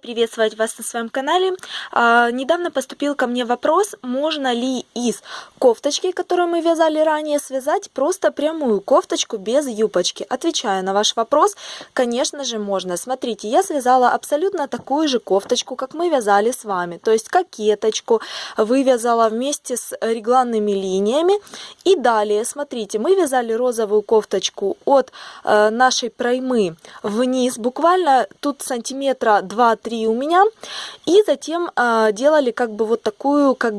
приветствовать вас на своем канале. А, недавно поступил ко мне вопрос, можно ли из кофточки, которую мы вязали ранее, связать просто прямую кофточку без юбочки. Отвечаю на ваш вопрос, конечно же можно. Смотрите, я связала абсолютно такую же кофточку, как мы вязали с вами. То есть кокеточку вывязала вместе с регланными линиями. И далее, смотрите, мы вязали розовую кофточку от э, нашей проймы вниз, буквально тут сантиметра 2-3 у меня. И затем э, делали как бы вот такую как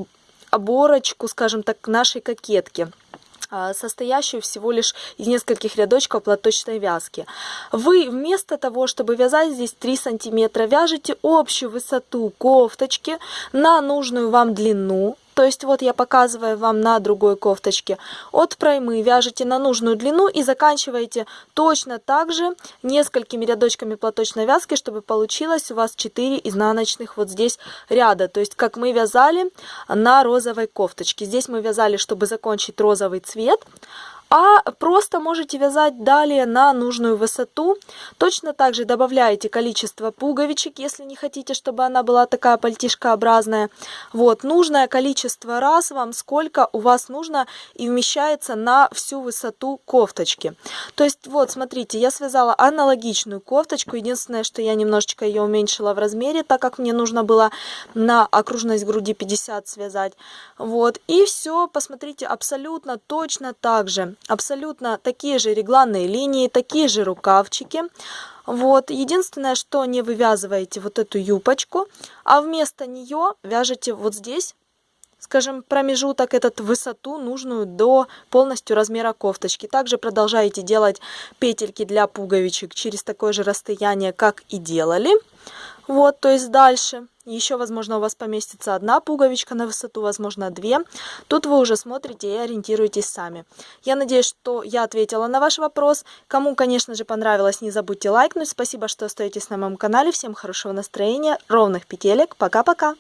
оборочку, скажем так, нашей кокетки а, состоящую всего лишь из нескольких рядочков платочной вязки. Вы вместо того, чтобы вязать здесь 3 сантиметра, вяжете общую высоту кофточки на нужную вам длину, то есть вот я показываю вам на другой кофточке. От проймы вяжете на нужную длину и заканчиваете точно так же несколькими рядочками платочной вязки, чтобы получилось у вас 4 изнаночных вот здесь ряда. То есть как мы вязали на розовой кофточке. Здесь мы вязали, чтобы закончить розовый цвет а просто можете вязать далее на нужную высоту. Точно так же добавляете количество пуговичек, если не хотите, чтобы она была такая пальтишкообразная. Вот, нужное количество раз вам сколько у вас нужно и вмещается на всю высоту кофточки. То есть, вот, смотрите, я связала аналогичную кофточку. Единственное, что я немножечко ее уменьшила в размере, так как мне нужно было на окружность груди 50 связать. Вот, и все, посмотрите, абсолютно точно так же абсолютно такие же регланные линии, такие же рукавчики. Вот, единственное, что не вывязываете вот эту юбочку, а вместо нее вяжете вот здесь скажем, промежуток, этот высоту нужную до полностью размера кофточки. Также продолжаете делать петельки для пуговичек через такое же расстояние, как и делали. Вот, то есть дальше. Еще, возможно, у вас поместится одна пуговичка на высоту, возможно, две. Тут вы уже смотрите и ориентируетесь сами. Я надеюсь, что я ответила на ваш вопрос. Кому, конечно же, понравилось, не забудьте лайкнуть. Спасибо, что остаетесь на моем канале. Всем хорошего настроения, ровных петелек. Пока-пока!